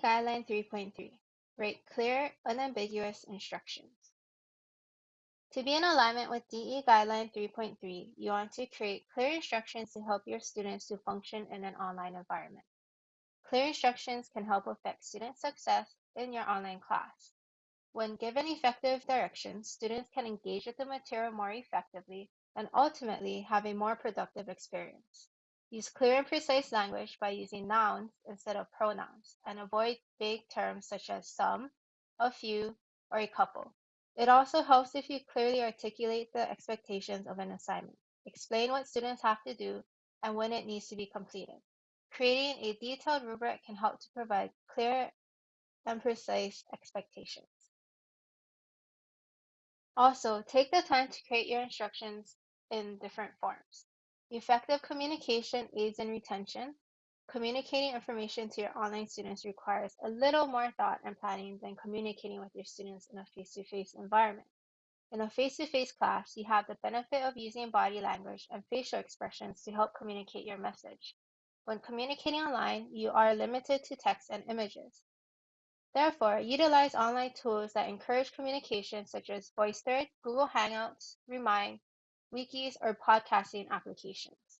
DE Guideline 3.3 Write clear, unambiguous instructions. To be in alignment with DE Guideline 3.3, you want to create clear instructions to help your students to function in an online environment. Clear instructions can help affect student success in your online class. When given effective directions, students can engage with the material more effectively and ultimately have a more productive experience. Use clear and precise language by using nouns instead of pronouns, and avoid vague terms such as some, a few, or a couple. It also helps if you clearly articulate the expectations of an assignment, explain what students have to do, and when it needs to be completed. Creating a detailed rubric can help to provide clear and precise expectations. Also, take the time to create your instructions in different forms. Effective communication aids in retention. Communicating information to your online students requires a little more thought and planning than communicating with your students in a face-to-face environment. In a face-to-face class, you have the benefit of using body language and facial expressions to help communicate your message. When communicating online, you are limited to text and images. Therefore, utilize online tools that encourage communication such as VoiceThread, Google Hangouts, Remind, wikis, or podcasting applications.